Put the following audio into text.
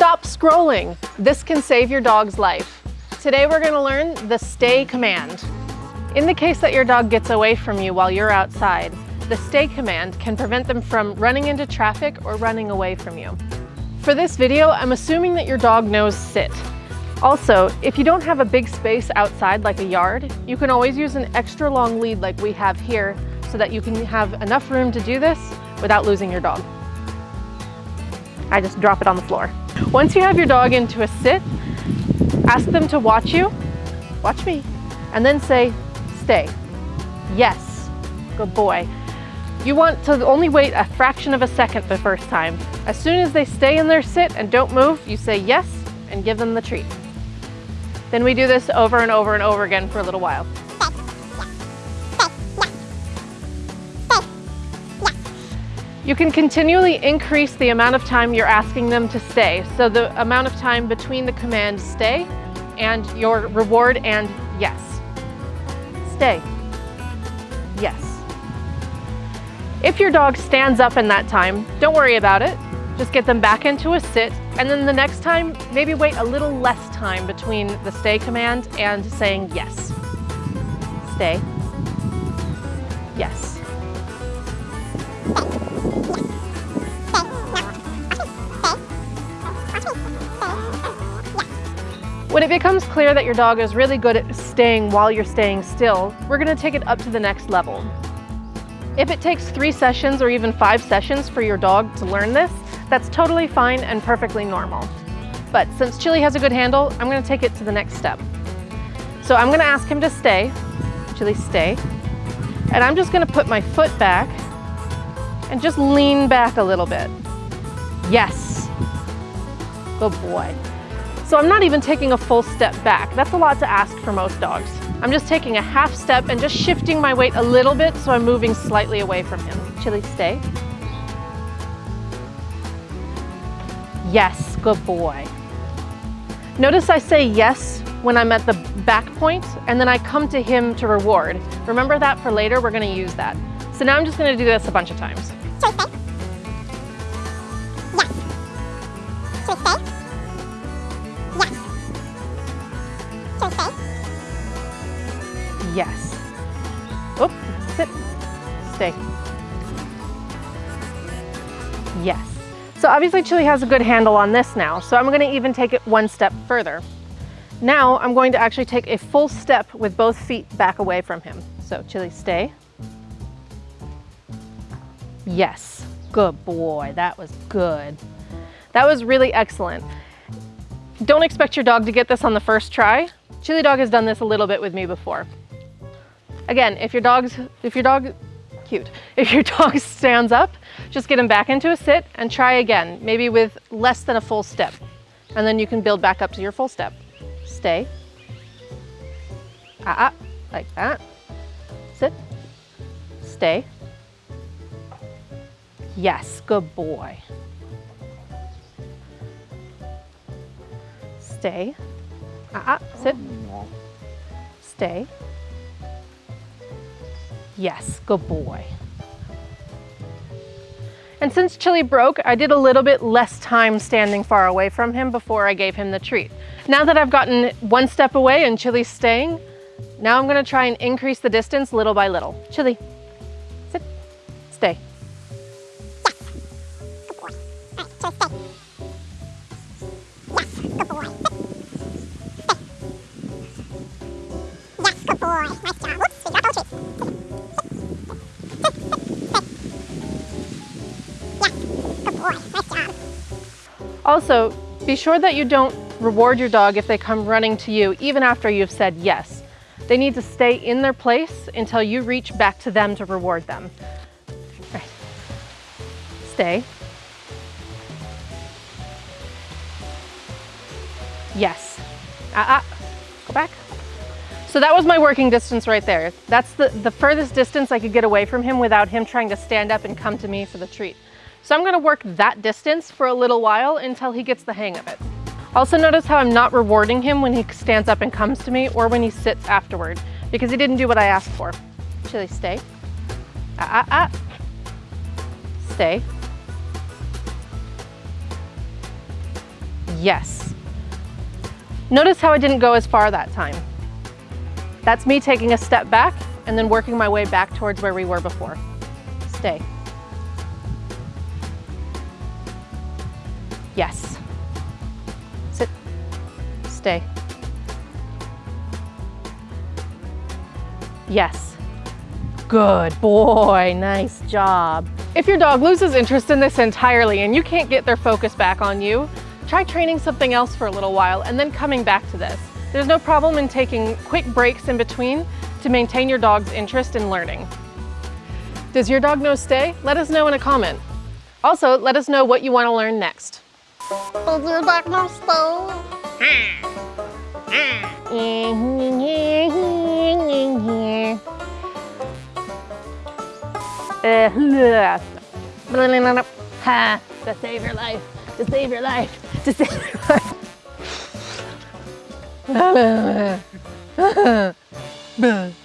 Stop scrolling. This can save your dog's life. Today we're gonna learn the stay command. In the case that your dog gets away from you while you're outside, the stay command can prevent them from running into traffic or running away from you. For this video, I'm assuming that your dog knows sit. Also, if you don't have a big space outside like a yard, you can always use an extra long lead like we have here so that you can have enough room to do this without losing your dog. I just drop it on the floor. Once you have your dog into a sit, ask them to watch you, watch me, and then say, stay. Yes, good boy. You want to only wait a fraction of a second the first time. As soon as they stay in their sit and don't move, you say yes and give them the treat. Then we do this over and over and over again for a little while. You can continually increase the amount of time you're asking them to stay. So the amount of time between the command stay and your reward and yes. Stay. Yes. If your dog stands up in that time, don't worry about it. Just get them back into a sit and then the next time, maybe wait a little less time between the stay command and saying yes. Stay. Yes. When it becomes clear that your dog is really good at staying while you're staying still, we're gonna take it up to the next level. If it takes three sessions or even five sessions for your dog to learn this, that's totally fine and perfectly normal. But since Chili has a good handle, I'm gonna take it to the next step. So I'm gonna ask him to stay. Chili, stay. And I'm just gonna put my foot back and just lean back a little bit. Yes. Good boy. So I'm not even taking a full step back. That's a lot to ask for most dogs. I'm just taking a half step and just shifting my weight a little bit so I'm moving slightly away from him. Chili, stay. Yes, good boy. Notice I say yes when I'm at the back point and then I come to him to reward. Remember that for later, we're gonna use that. So now I'm just gonna do this a bunch of times. Yes. Oop, sit, stay. Yes. So obviously Chili has a good handle on this now, so I'm gonna even take it one step further. Now I'm going to actually take a full step with both feet back away from him. So Chili, stay. Yes, good boy, that was good. That was really excellent. Don't expect your dog to get this on the first try. Chili Dog has done this a little bit with me before. Again, if your dog's, if your dog, cute, if your dog stands up, just get him back into a sit and try again, maybe with less than a full step. And then you can build back up to your full step. Stay. Ah, ah like that. Sit. Stay. Yes, good boy. Stay. Ah, ah, sit. Stay. Yes, good boy. And since Chili broke, I did a little bit less time standing far away from him before I gave him the treat. Now that I've gotten one step away and Chili's staying, now I'm gonna try and increase the distance little by little. Chili, sit, stay. Also, be sure that you don't reward your dog if they come running to you, even after you've said yes. They need to stay in their place until you reach back to them to reward them. Right. Stay. Yes. Ah, ah. Go back. So that was my working distance right there. That's the, the furthest distance I could get away from him without him trying to stand up and come to me for the treat. So I'm gonna work that distance for a little while until he gets the hang of it. Also notice how I'm not rewarding him when he stands up and comes to me or when he sits afterward because he didn't do what I asked for. Chili, stay. Ah, ah, ah. Stay. Yes. Notice how I didn't go as far that time. That's me taking a step back and then working my way back towards where we were before. Stay. Yes. Sit. Stay. Yes. Good boy, nice job. If your dog loses interest in this entirely and you can't get their focus back on you, try training something else for a little while and then coming back to this. There's no problem in taking quick breaks in between to maintain your dog's interest in learning. Does your dog know stay? Let us know in a comment. Also, let us know what you want to learn next. Your dog know Ha, to save your life, to save your life, to save your life.